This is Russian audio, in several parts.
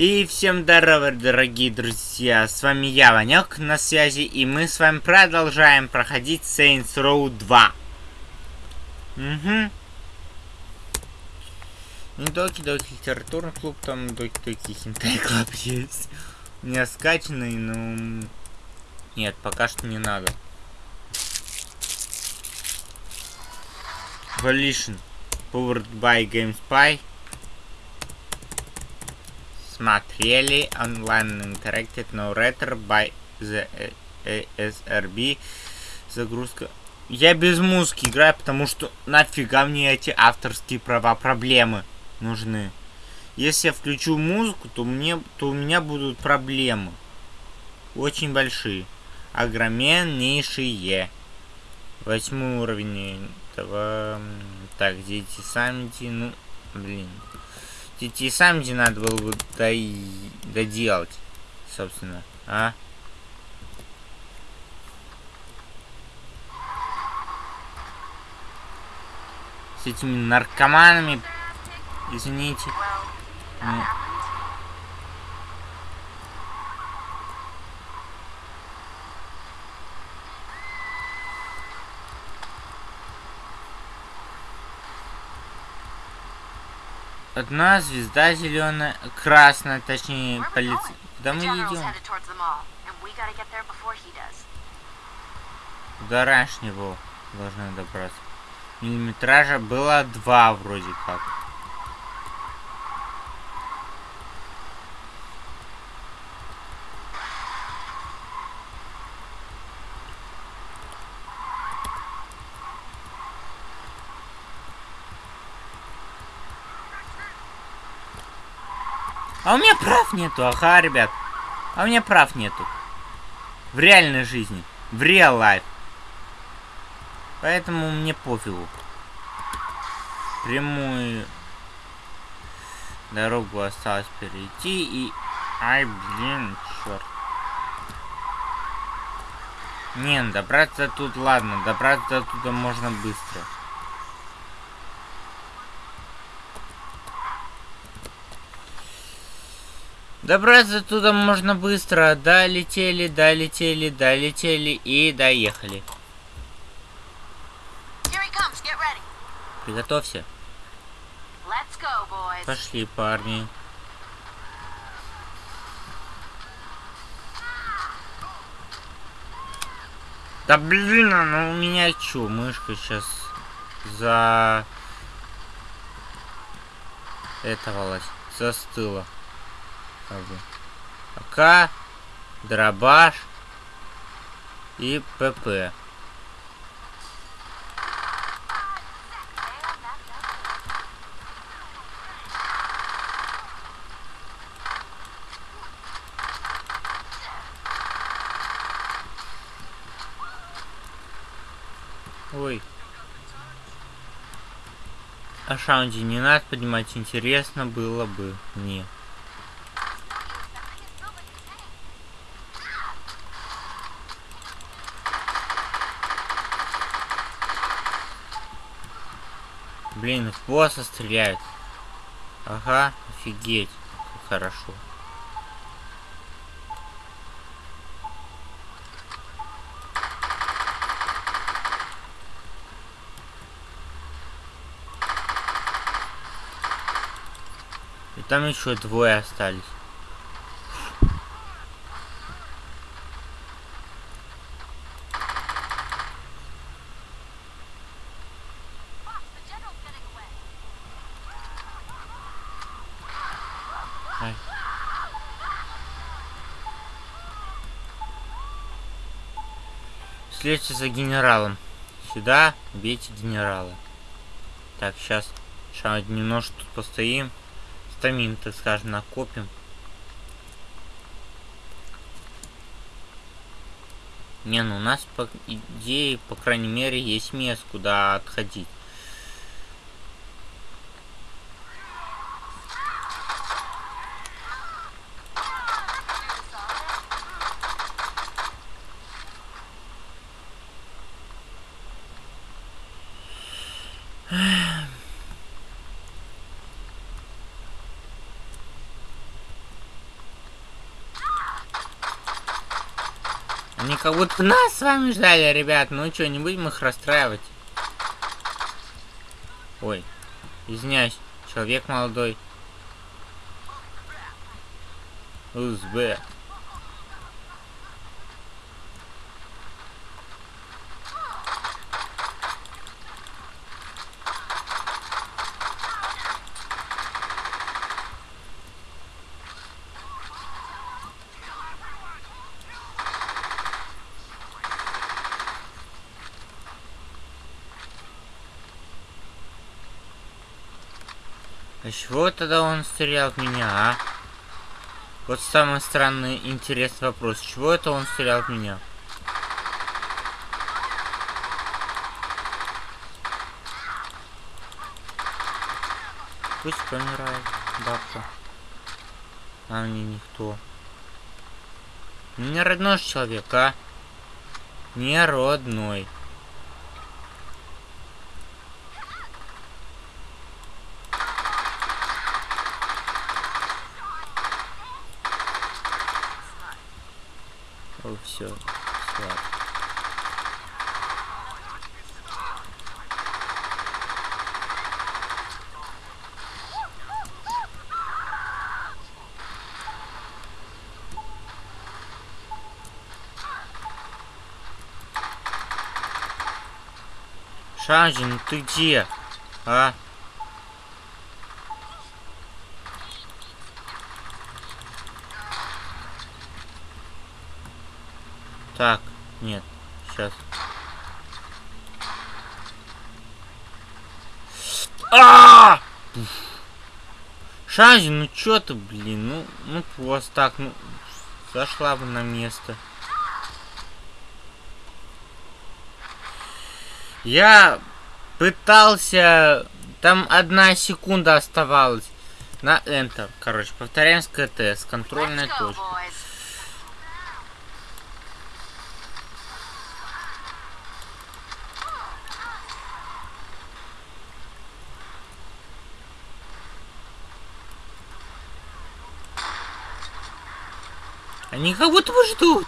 И всем здорово, дорогие друзья, с вами я, Ванек, на связи, и мы с вами продолжаем проходить Saints Row 2. Угу. Не доки-доки литературный клуб, там доки-доки хинтай клуб есть. Меня скачанный, но... Нет, пока что не надо. Volition. Powered by GameSpy смотрели онлайн interacted narrator by the ASRB загрузка. Я без музыки играю потому что нафига мне эти авторские права проблемы нужны? Если я включу музыку то мне то у меня будут проблемы. Очень большие. Огромнейшие восьмой уровень этого. Так дети сами ну блин Тебе сам где надо было бы доделать, собственно, а? С этими наркоманами, извините. Одна звезда зеленая, красная, точнее, полиция. Куда мы идем? Куда раньше него должны добраться? Миллиметража было два вроде как. А у меня прав нету, ага, ребят. А у меня прав нету. В реальной жизни. В реал лайф. Поэтому мне пофигу. Прямую дорогу осталось перейти и... Ай, блин, черт. Не, ну, добраться тут, ладно, добраться туда можно быстро. Добраться туда можно быстро. Долетели, долетели, долетели и доехали. Приготовься. Go, Пошли, парни. Да блин, ну у меня чё, мышка сейчас за... Этого застыла бы. АК, дробаш и ПП. Ой. А Шаунди не надо поднимать, интересно было бы мне. Блин, в босса стреляют. Ага, офигеть. Как хорошо. И там еще двое остались. Следуйте за генералом. Сюда бейте генерала. Так, сейчас немножко тут постоим. Стамин, так скажем, накопим. Не, ну у нас по идее, по крайней мере, есть место, куда отходить. Они как будто нас с вами ждали, ребят. Ну что, не будем их расстраивать. Ой, извиняюсь, человек молодой. Узбек. Чего тогда он стрелял в меня, а? Вот самый странный интересный вопрос. Чего это он стрелял в меня? Пусть помирает бабка. А мне никто. Не родной человек, а? Не родной. О, все, слаб. Ну ты где? А? Так, нет, сейчас. А! Шанзи, ну чё ты, блин, ну, ну просто так, ну, зашла бы на место. Я пытался, там одна секунда оставалась на Enter, короче, повторяем с КТ, с контрольной точки. Они будто бы ждут.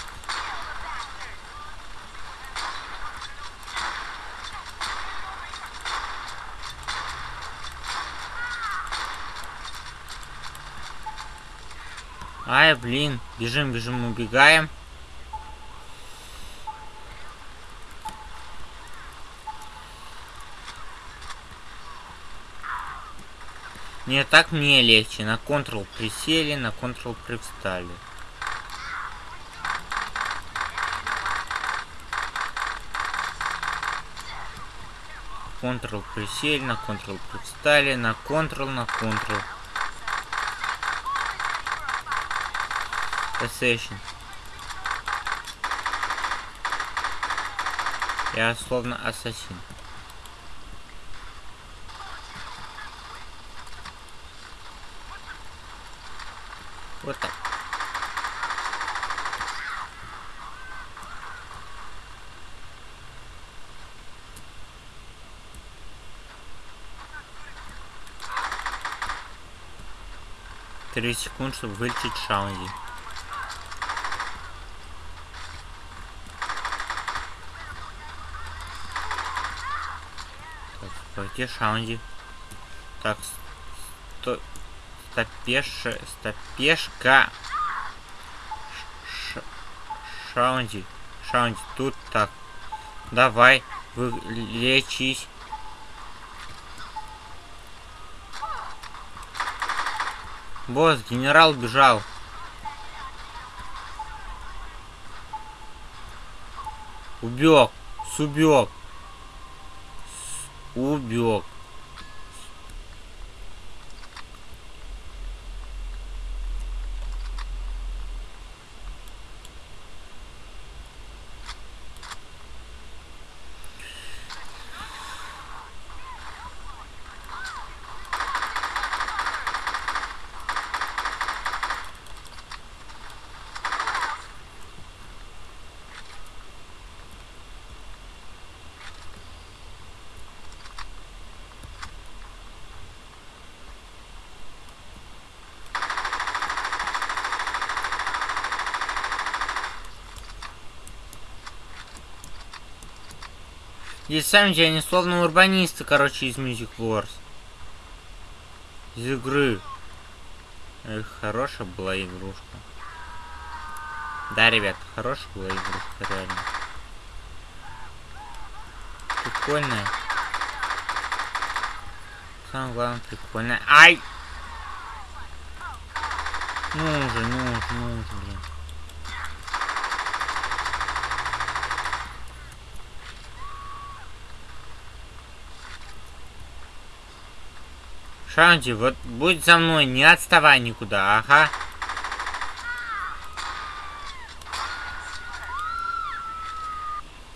Ай, блин. Бежим, бежим, убегаем. Не, так мне легче. На Ctrl присели, на Ctrl привстали. Ctrl присели, на Ctrl привстали, на Ctrl, на Ctrl. Assassin. Я словно ассасин. Вот так. Три секунд, чтобы вылететь Шаунди. Так, где Шаунди? Так, сто... Стопеш... Стопешка. Ш... Шаунди. Шаунди, тут так. Давай, вылечись. Босс, генерал бежал. Убег. Субег. Убег. И сами они словно урбанисты, короче, из Music Wars. Из игры. Эх, хорошая была игрушка. Да, ребят, хорошая была игрушка, реально. Прикольная. Самое главное, прикольная. Ай! Ну уже, ну уже, ну уже, блин. Шанти, вот будь за мной, не отставай никуда, ага.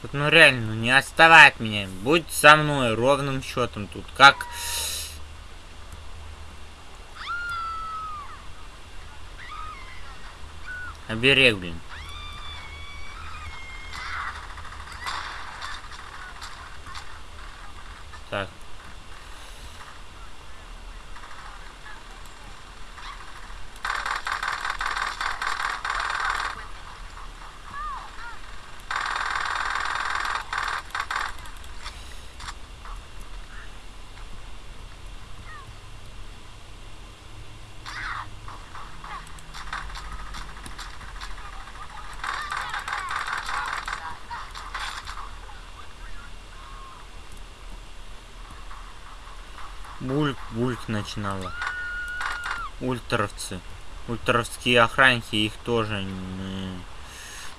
Вот ну реально, ну не отставай от меня, будь со мной ровным счетом тут, как... Оберег, блин. Так. Бульк, бульк начинала. Ультровцы. Ультровские охранники, их тоже...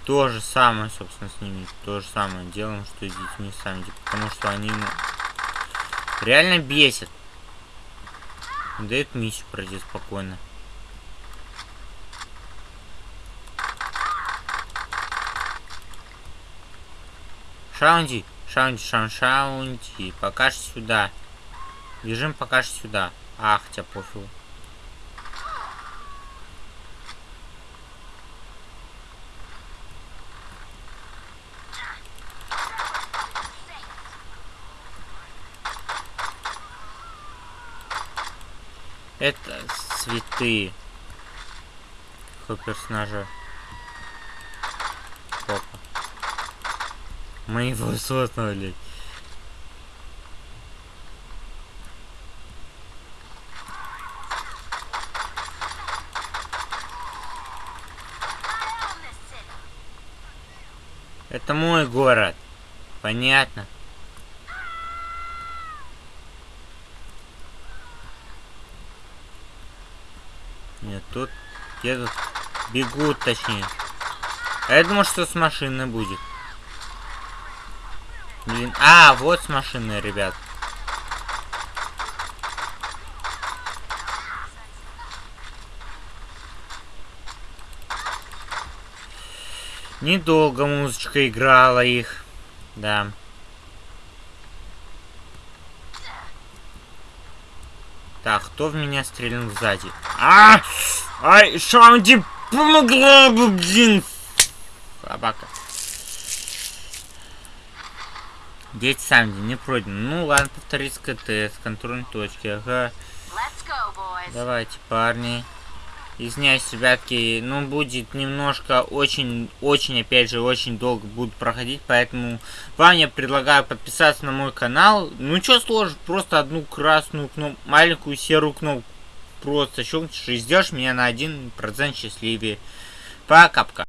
То же самое, собственно, с ними. То же самое делаем, что и с детьми сами. Потому что они ну, реально бесят. Дают миссию пройти спокойно. Шаунди, Шаунди, Шаун, Шаунди, пока сюда. Бежим пока что сюда. Ах, тебя пофигу. Это цветы. Какой персонажа? Опа. Мы его создали. Это мой город. Понятно. Нет, тут едут, бегут точнее. А я думал, что с машины будет. Блин, а, вот с машины, ребят. Недолго музычка играла их. Да. Так, кто в меня стрельнул сзади? А! Ай, Шаунди помогла бы, блин! Собака. Дети сами не пройдены. Ну ладно, повторить с контрольной точки. Ага. Давайте, парни. Извиняюсь, ребятки, ну, будет немножко, очень, очень, опять же, очень долго будет проходить, поэтому вам я предлагаю подписаться на мой канал. Ну, что сложно, просто одну красную кнопку, маленькую серую кнопку просто щелкнешь и сделаешь меня на 1% счастливее. Пока-пока.